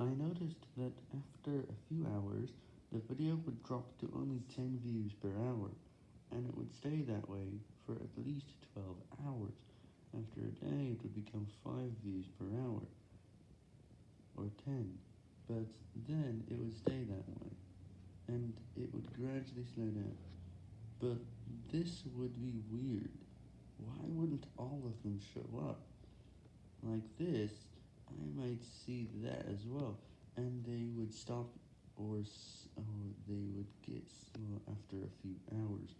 I noticed that after a few hours, the video would drop to only 10 views per hour, and it would stay that way for at least 12 hours, after a day it would become 5 views per hour, or 10, but then it would stay that way, and it would gradually slow down, but this would be weird, why wouldn't all of them show up, like this, I might see that as well, and they would stop or or they would get slow after a few hours?